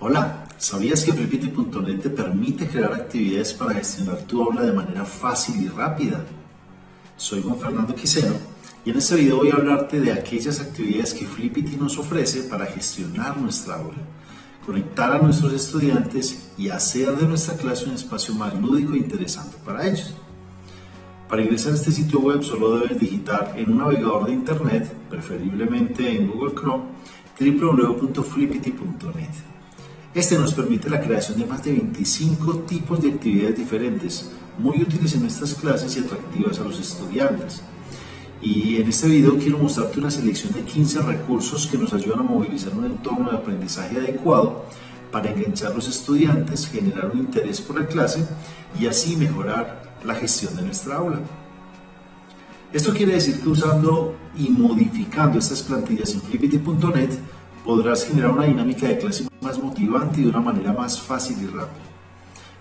Hola, ¿sabías que Flipity.net te permite crear actividades para gestionar tu aula de manera fácil y rápida? Soy Juan Fernando Quiseno y en este video voy a hablarte de aquellas actividades que Flippity nos ofrece para gestionar nuestra aula, conectar a nuestros estudiantes y hacer de nuestra clase un espacio más lúdico e interesante para ellos. Para ingresar a este sitio web solo debes digitar en un navegador de internet, preferiblemente en Google Chrome, www.flippity.net. Este nos permite la creación de más de 25 tipos de actividades diferentes, muy útiles en nuestras clases y atractivas a los estudiantes. Y en este video quiero mostrarte una selección de 15 recursos que nos ayudan a movilizar un entorno de aprendizaje adecuado para enganchar a los estudiantes, generar un interés por la clase y así mejorar la gestión de nuestra aula. Esto quiere decir que usando y modificando estas plantillas en flippity.net podrás generar una dinámica de clase más motivante y de una manera más fácil y rápida.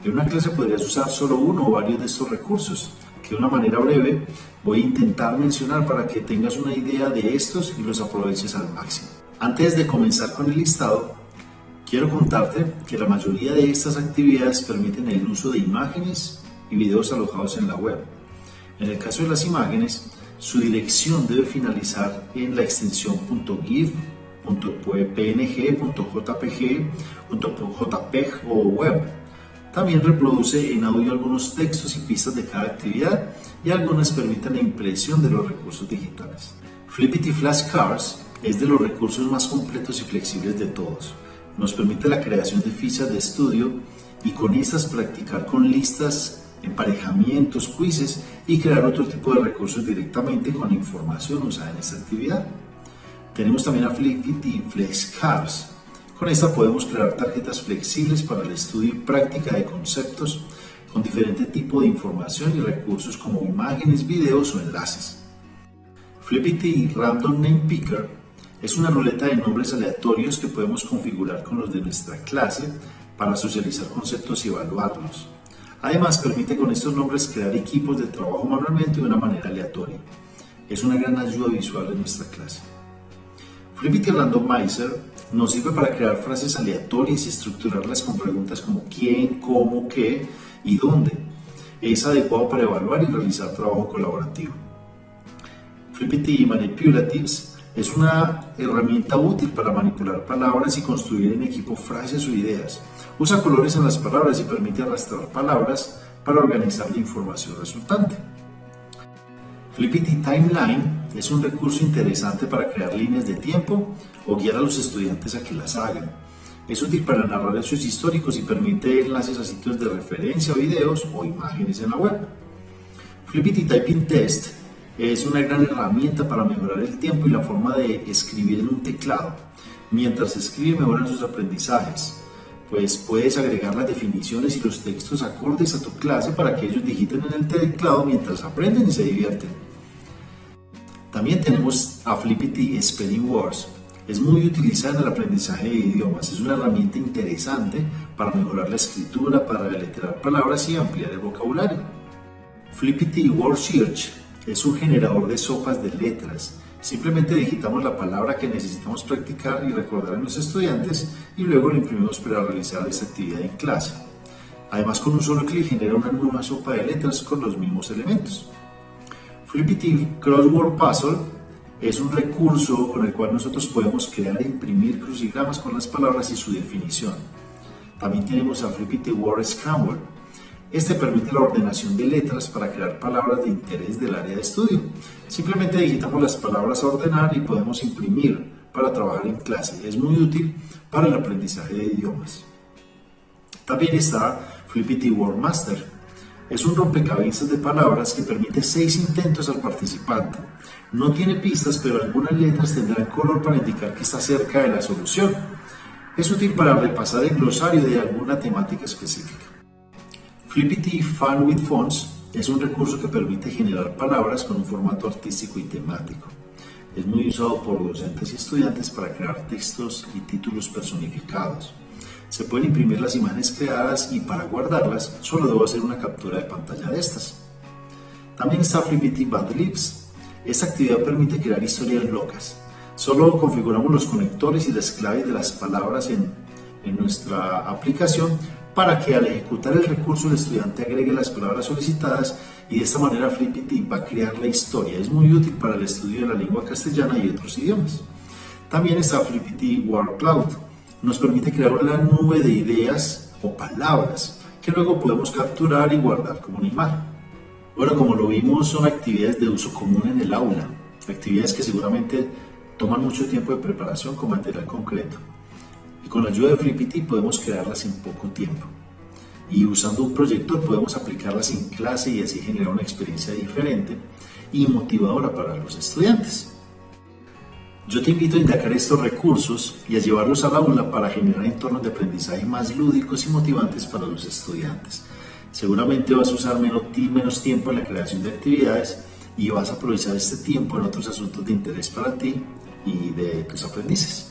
En una clase podrías usar solo uno o varios de estos recursos, que de una manera breve voy a intentar mencionar para que tengas una idea de estos y los aproveches al máximo. Antes de comenzar con el listado, quiero contarte que la mayoría de estas actividades permiten el uso de imágenes y videos alojados en la web. En el caso de las imágenes, su dirección debe finalizar en la extensión .gif .png, .jpg, .jpeg o web. También reproduce en audio algunos textos y pistas de cada actividad y algunas permiten la impresión de los recursos digitales. Flippity Flashcards es de los recursos más completos y flexibles de todos. Nos permite la creación de fichas de estudio y con estas practicar con listas, emparejamientos, quizzes y crear otro tipo de recursos directamente con la información usada en esta actividad. Tenemos también a Flippity Flexcards. Con esta podemos crear tarjetas flexibles para el estudio y práctica de conceptos con diferente tipo de información y recursos como imágenes, videos o enlaces. Flippity Random Name Picker es una ruleta de nombres aleatorios que podemos configurar con los de nuestra clase para socializar conceptos y evaluarlos. Además, permite con estos nombres crear equipos de trabajo manualmente de una manera aleatoria. Es una gran ayuda visual en nuestra clase. Flippity Randomizer nos sirve para crear frases aleatorias y estructurarlas con preguntas como quién, cómo, qué y dónde. Es adecuado para evaluar y realizar trabajo colaborativo. Flippity Manipulatives es una herramienta útil para manipular palabras y construir en equipo frases o ideas. Usa colores en las palabras y permite arrastrar palabras para organizar la información resultante. Flippity Timeline es un recurso interesante para crear líneas de tiempo o guiar a los estudiantes a que las hagan. Es útil para narrar hechos históricos y permite enlaces a sitios de referencia, videos o imágenes en la web. Flippity Typing Test es una gran herramienta para mejorar el tiempo y la forma de escribir en un teclado. Mientras escribe mejoran sus aprendizajes, pues puedes agregar las definiciones y los textos acordes a tu clase para que ellos digiten en el teclado mientras aprenden y se divierten. También tenemos a Flippity Spelling Words. Es muy utilizada en el aprendizaje de idiomas. Es una herramienta interesante para mejorar la escritura, para deletrear palabras y ampliar el vocabulario. Flippity Word Search es un generador de sopas de letras. Simplemente digitamos la palabra que necesitamos practicar y recordar a los estudiantes y luego lo imprimimos para realizar esa actividad en clase. Además, con un solo clic genera una nueva sopa de letras con los mismos elementos. Flippity Crossword Puzzle es un recurso con el cual nosotros podemos crear e imprimir crucigramas con las palabras y su definición. También tenemos a Flippity Word Scramble. Este permite la ordenación de letras para crear palabras de interés del área de estudio. Simplemente digitamos las palabras a ordenar y podemos imprimir para trabajar en clase. Es muy útil para el aprendizaje de idiomas. También está Flippity Word Master es un rompecabezas de palabras que permite seis intentos al participante. No tiene pistas, pero algunas letras tendrán color para indicar que está cerca de la solución. Es útil para repasar el glosario de alguna temática específica. Flippity Fun with Fonts es un recurso que permite generar palabras con un formato artístico y temático. Es muy usado por docentes y estudiantes para crear textos y títulos personificados. Se pueden imprimir las imágenes creadas y para guardarlas solo debo hacer una captura de pantalla de estas. También está Flippity Bad Lips. Esta actividad permite crear historias locas. Solo configuramos los conectores y las claves de las palabras en nuestra aplicación para que al ejecutar el recurso el estudiante agregue las palabras solicitadas y de esta manera Flippity va a crear la historia. Es muy útil para el estudio de la lengua castellana y otros idiomas. También está Flippity Word Cloud. Nos permite crear una nube de ideas o palabras que luego podemos capturar y guardar como una imagen. Bueno, como lo vimos, son actividades de uso común en el aula, actividades que seguramente toman mucho tiempo de preparación con material concreto. Y con la ayuda de Flippity podemos crearlas en poco tiempo. Y usando un proyector podemos aplicarlas en clase y así generar una experiencia diferente y motivadora para los estudiantes. Yo te invito a indagar estos recursos y a llevarlos al aula para generar entornos de aprendizaje más lúdicos y motivantes para los estudiantes. Seguramente vas a usar menos, menos tiempo en la creación de actividades y vas a aprovechar este tiempo en otros asuntos de interés para ti y de tus aprendices.